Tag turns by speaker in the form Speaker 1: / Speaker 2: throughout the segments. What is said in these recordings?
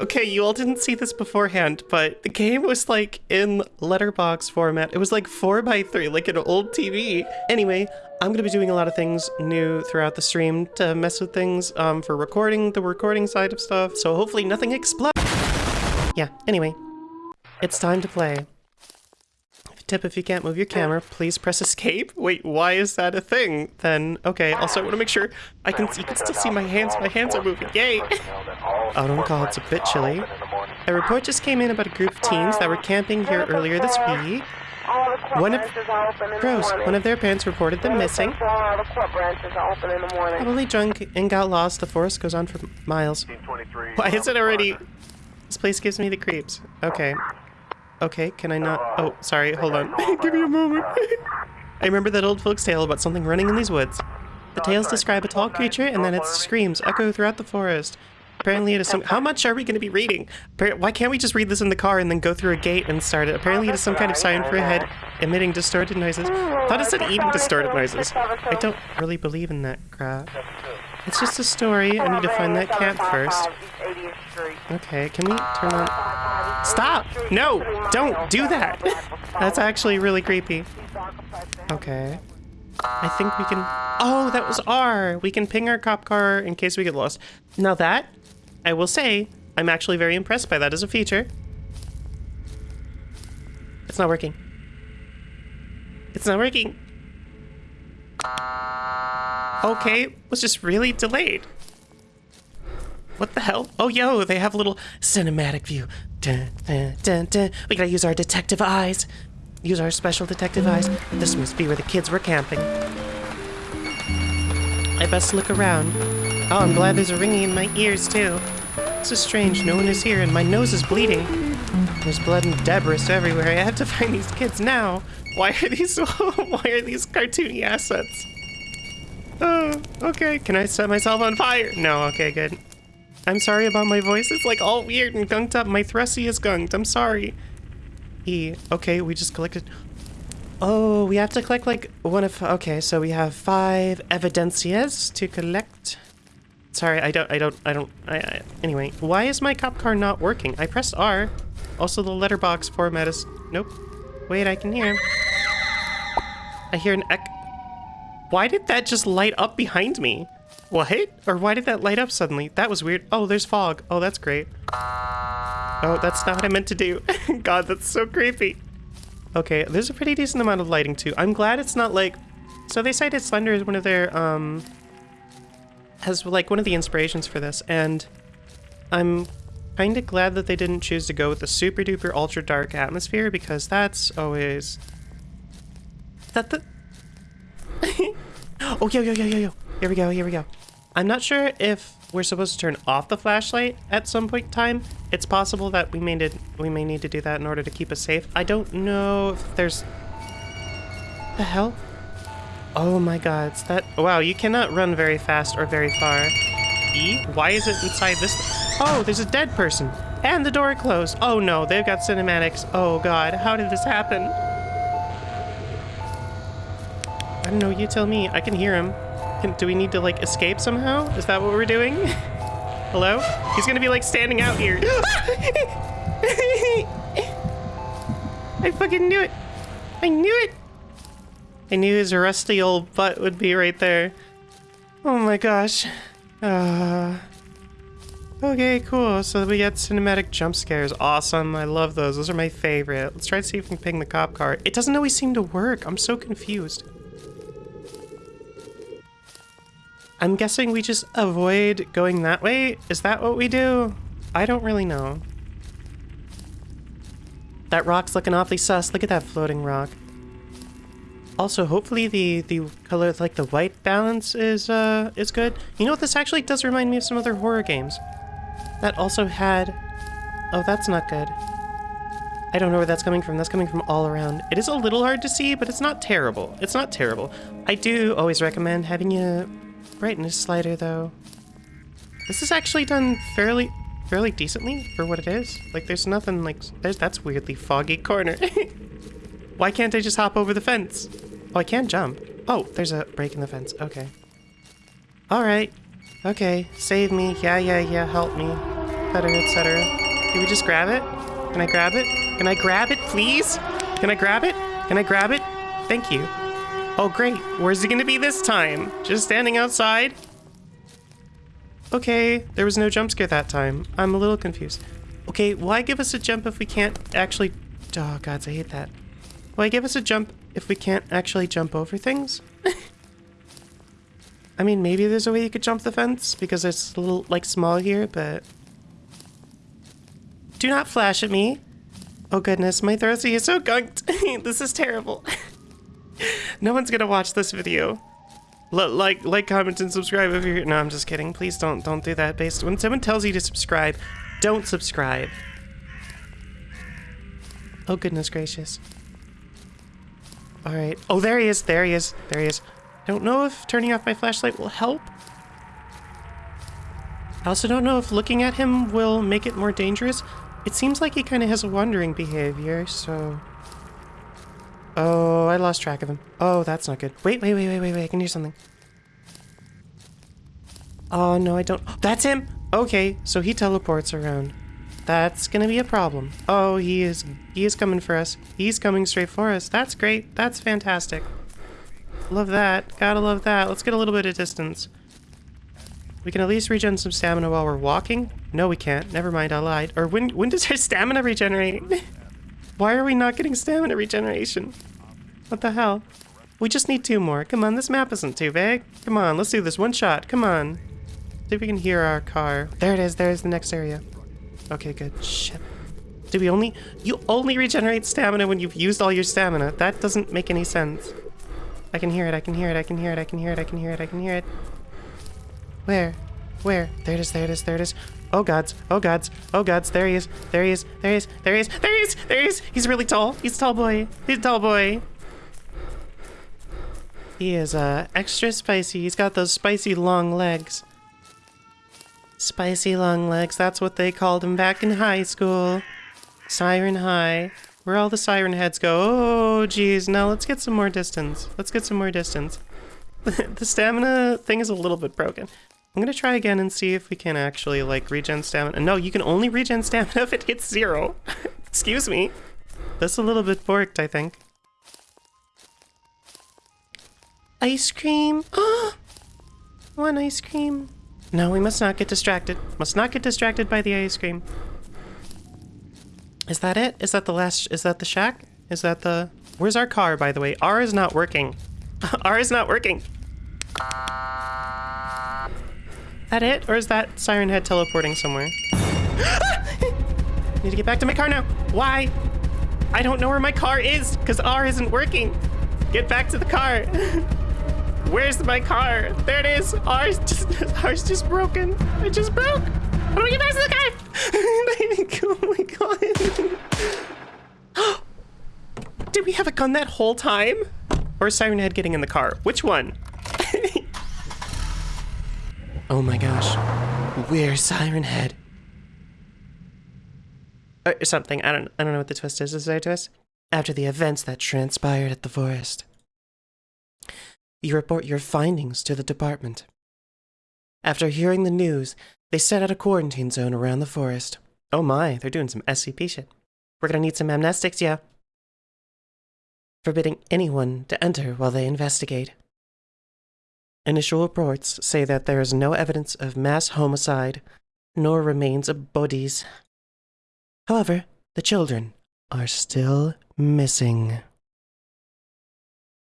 Speaker 1: Okay, you all didn't see this beforehand, but the game was like in letterbox format. It was like 4 by 3 like an old TV. Anyway, I'm going to be doing a lot of things new throughout the stream to mess with things um, for recording, the recording side of stuff, so hopefully nothing explodes. Yeah, anyway, it's time to play. Tip, if you can't move your camera, please press escape. Wait, why is that a thing? Then, okay, also I want to make sure I can, you can still see my hands. My hands are moving, yay! Oh, Autumn call, it's a bit chilly. A report just came in about a group of teens that were camping here earlier this week. One of, gross, one of their parents reported them missing. Probably drunk and got lost. The forest goes on for miles. Why is it already... This place gives me the creeps. Okay. Okay, can I not? Oh, sorry, hold on. Give me a moment. I remember that old folks' tale about something running in these woods. The tales describe a tall creature and then its screams echo throughout the forest. Apparently it is some- how much are we going to be reading? Why can't we just read this in the car and then go through a gate and start it? Apparently it is some kind of sign for a head emitting distorted noises. I thought it said eating distorted noises. I don't really believe in that crap. It's just a story. I need to find that camp first. Okay, can we turn on... Stop! No! Don't do that! That's actually really creepy. Okay. I think we can... Oh, that was R! We can ping our cop car in case we get lost. Now that, I will say, I'm actually very impressed by that as a feature. It's not working. It's not working. Okay, was just really delayed. What the hell? Oh, yo, they have a little cinematic view. Dun, dun, dun, dun. We gotta use our detective eyes. Use our special detective eyes. This must be where the kids were camping. I best look around. Oh, I'm glad there's a ringing in my ears, too. This is strange. No one is here, and my nose is bleeding. There's blood and debris everywhere. I have to find these kids now. Why are these why are these cartoony assets? Oh, okay. Can I set myself on fire? No, okay, good. I'm sorry about my voice. It's like all weird and gunked up. My thrusty is gunked. I'm sorry. E. Okay, we just collected... Oh, we have to collect like one of... Okay, so we have five evidencias to collect. Sorry, I don't... I don't... I don't... I, I, anyway, why is my cop car not working? I pressed R. Also, the letterbox format is... Nope. Wait, I can hear... I hear an ec... Why did that just light up behind me? What? Or why did that light up suddenly? That was weird. Oh, there's fog. Oh, that's great. Oh, that's not what I meant to do. God, that's so creepy. Okay, there's a pretty decent amount of lighting too. I'm glad it's not like... So they cited Slender as one of their, um... As like one of the inspirations for this, and I'm kind of glad that they didn't choose to go with the super duper ultra dark atmosphere because that's always... That the... oh, yo, yo, yo, yo, yo. Here we go, here we go. I'm not sure if we're supposed to turn off the flashlight at some point in time. It's possible that we may need, we may need to do that in order to keep us safe. I don't know if there's... The hell? Oh my god, it's that... Wow, you cannot run very fast or very far. E? Why is it inside this... Oh, there's a dead person. And the door closed. Oh no, they've got cinematics. Oh god, how did this happen? I don't know, you tell me. I can hear him. Can, do we need to, like, escape somehow? Is that what we're doing? Hello? He's gonna be, like, standing out here. I fucking knew it. I knew it. I knew his rusty old butt would be right there. Oh my gosh. Uh, okay, cool. So we get cinematic jump scares. Awesome. I love those. Those are my favorite. Let's try to see if we can ping the cop car. It doesn't always seem to work. I'm so confused. I'm guessing we just avoid going that way? Is that what we do? I don't really know. That rock's looking awfully sus. Look at that floating rock. Also, hopefully the, the color, like the white balance is, uh, is good. You know what? This actually does remind me of some other horror games. That also had... Oh, that's not good. I don't know where that's coming from. That's coming from all around. It is a little hard to see, but it's not terrible. It's not terrible. I do always recommend having a brightness slider, though. This is actually done fairly fairly decently for what it is. Like, there's nothing, like... There's, that's weirdly foggy corner. Why can't I just hop over the fence? Oh, I can't jump. Oh, there's a break in the fence. Okay. Alright. Okay, save me. Yeah, yeah, yeah, help me. etc., etc. Can we just grab it? Can I grab it? Can I grab it, please? Can I grab it? Can I grab it? Thank you. Oh, great. Where's he gonna be this time? Just standing outside? Okay, there was no jump scare that time. I'm a little confused. Okay, why give us a jump if we can't actually... Oh, gods, I hate that. Why give us a jump if we can't actually jump over things? I mean, maybe there's a way you could jump the fence because it's a little, like, small here, but... Do not flash at me. Oh goodness, my throaty is so gunked. this is terrible. no one's gonna watch this video. L like, like, comment, and subscribe if you're. No, I'm just kidding. Please don't, don't do that. Based when someone tells you to subscribe, don't subscribe. Oh goodness gracious. All right. Oh, there he is. There he is. There he is. I don't know if turning off my flashlight will help. I also don't know if looking at him will make it more dangerous. It seems like he kind of has a wandering behavior, so... Oh, I lost track of him. Oh, that's not good. Wait, wait, wait, wait, wait, wait. I can hear something. Oh, no, I don't. That's him! Okay, so he teleports around. That's gonna be a problem. Oh, he is he is coming for us. He's coming straight for us. That's great. That's fantastic. Love that. Gotta love that. Let's get a little bit of distance. We can at least regen some stamina while we're walking. No, we can't. Never mind, I lied. Or when when does our stamina regenerate? Why are we not getting stamina regeneration? What the hell? We just need two more. Come on, this map isn't too big. Come on, let's do this one shot. Come on. See if we can hear our car. There it is. There's the next area. Okay, good. Shit. Do we only... You only regenerate stamina when you've used all your stamina. That doesn't make any sense. I can hear it. I can hear it. I can hear it. I can hear it. I can hear it. I can hear it. Where? Where? There it is, there it is, there it is. Oh gods, oh gods, oh gods, there he is, there he is, there he is, there he is, there he is, there he is! He's really tall. He's a tall boy. He's a tall boy. He is, uh, extra spicy. He's got those spicy long legs. Spicy long legs, that's what they called him back in high school. Siren High. Where all the siren heads go. Oh, geez. Now let's get some more distance. Let's get some more distance. the stamina thing is a little bit broken. I'm gonna try again and see if we can actually, like, regen stamina. No, you can only regen stamina if it hits zero. Excuse me. That's a little bit borked, I think. Ice cream! One ice cream. No, we must not get distracted. Must not get distracted by the ice cream. Is that it? Is that the last... Is that the shack? Is that the... Where's our car, by the way? R is not working. R is not working. that it? Or is that Siren Head teleporting somewhere? Need to get back to my car now. Why? I don't know where my car is, because R isn't working. Get back to the car. Where's my car? There it is. R's just, R's just broken. It just broke. How do we get back to the car? oh my god. Did we have a gun that whole time? Or Siren Head getting in the car? Which one? Oh my gosh. Where's Siren Head? Or something. I don't I don't know what the twist is. Is there a twist? After the events that transpired at the forest. You report your findings to the department. After hearing the news, they set out a quarantine zone around the forest. Oh my, they're doing some SCP shit. We're gonna need some amnestics, yeah. Forbidding anyone to enter while they investigate. Initial reports say that there is no evidence of mass homicide, nor remains of bodies. However, the children are still missing.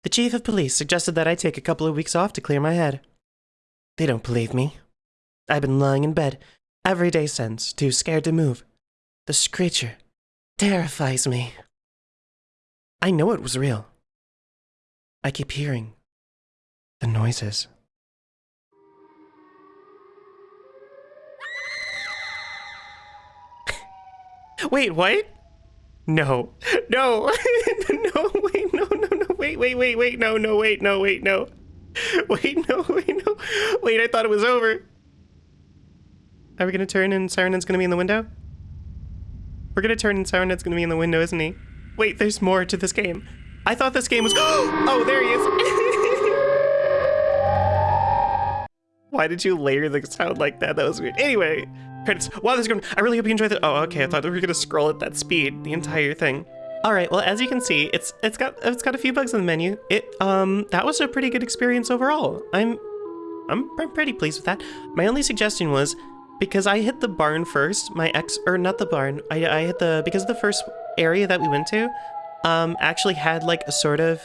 Speaker 1: The chief of police suggested that I take a couple of weeks off to clear my head. They don't believe me. I've been lying in bed every day since, too scared to move. The screecher terrifies me. I know it was real. I keep hearing the noises. Wait, what? No. No. no, wait, no, no. Wait, wait, wait, wait. No, no, wait, no, wait, no. Wait, no, wait, no. Wait, I thought it was over. Are we gonna turn and Siren's gonna be in the window? We're gonna turn and Siren's gonna be in the window, isn't he? Wait, there's more to this game. I thought this game was- Oh, there he is! Why did you layer the sound like that? That was weird. Anyway, credits. Wow, this is going. I really hope you enjoyed it. Oh, okay. I thought we were gonna scroll at that speed the entire thing. All right. Well, as you can see, it's it's got it's got a few bugs in the menu. It um that was a pretty good experience overall. I'm I'm I'm pretty pleased with that. My only suggestion was because I hit the barn first. My ex or not the barn. I I hit the because the first area that we went to, um actually had like a sort of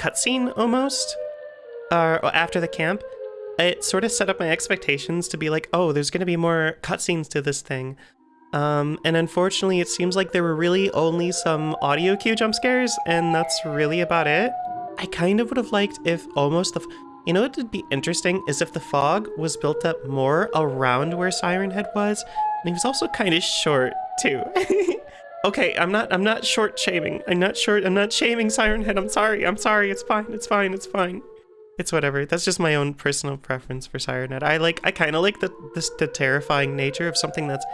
Speaker 1: cutscene almost, uh, after the camp it sort of set up my expectations to be like, oh, there's going to be more cutscenes to this thing. Um, and unfortunately, it seems like there were really only some audio cue jump scares, and that's really about it. I kind of would have liked if almost the... You know what would be interesting is if the fog was built up more around where Siren Head was, and he was also kind of short, too. okay, I'm not I'm not short shaming. I'm not short I'm not shaming Siren Head. I'm sorry. I'm sorry. It's fine. It's fine. It's fine it's whatever. That's just my own personal preference for Siren Head. I like, I kind of like the, this, the terrifying nature of something that's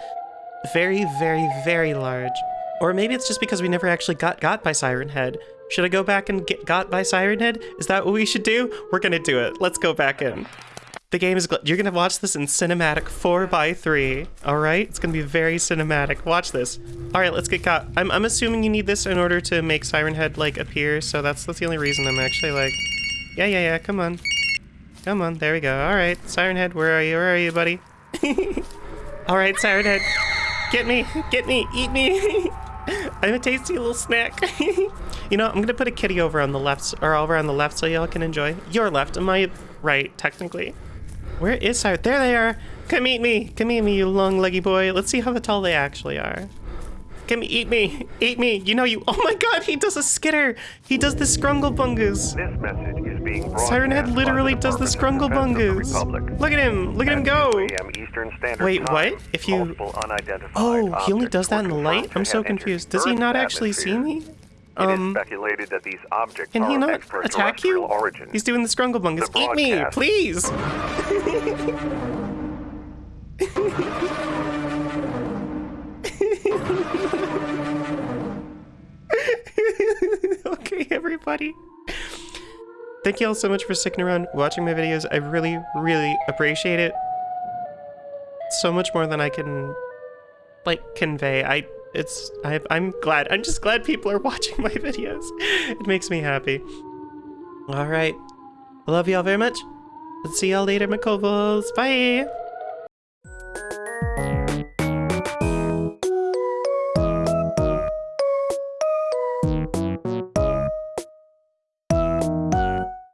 Speaker 1: very, very, very large. Or maybe it's just because we never actually got got by Siren Head. Should I go back and get got by Siren Head? Is that what we should do? We're gonna do it. Let's go back in. The game is, you're gonna watch this in cinematic 4x3, alright? It's gonna be very cinematic. Watch this. Alright, let's get caught. I'm, I'm assuming you need this in order to make Siren Head, like, appear, so that's, that's the only reason I'm actually, like, yeah, yeah, yeah, come on. Come on, there we go. Alright, Siren Head, where are you? Where are you, buddy? Alright, Siren Head. Get me! Get me! Eat me! I'm a tasty little snack. you know, I'm gonna put a kitty over on the left, or over on the left so y'all can enjoy. Your left, my right, technically. Where is Siren? There they are! Come eat me! Come eat me, you long leggy boy. Let's see how tall they actually are. Come eat me. Eat me. You know you. Oh my god, he does a skitter. He does the scrunglebungus.
Speaker 2: This message being
Speaker 1: Siren Head literally does the Scrungle scrunglebungus. Look at him. Look at him go. Wait, what? If you. Oh, he only does that in the light? I'm so confused. Does he not actually see me?
Speaker 2: Um, speculated that these objects
Speaker 1: can he not attack you?
Speaker 2: Origin.
Speaker 1: He's doing the Scrungle scrunglebungus. Eat me, please. okay, everybody. Thank you all so much for sticking around, watching my videos. I really, really appreciate it. So much more than I can, like, convey. I, it's, I, I'm glad. I'm just glad people are watching my videos. It makes me happy. All right. I love y'all very much. See y'all later, McCovels. Bye.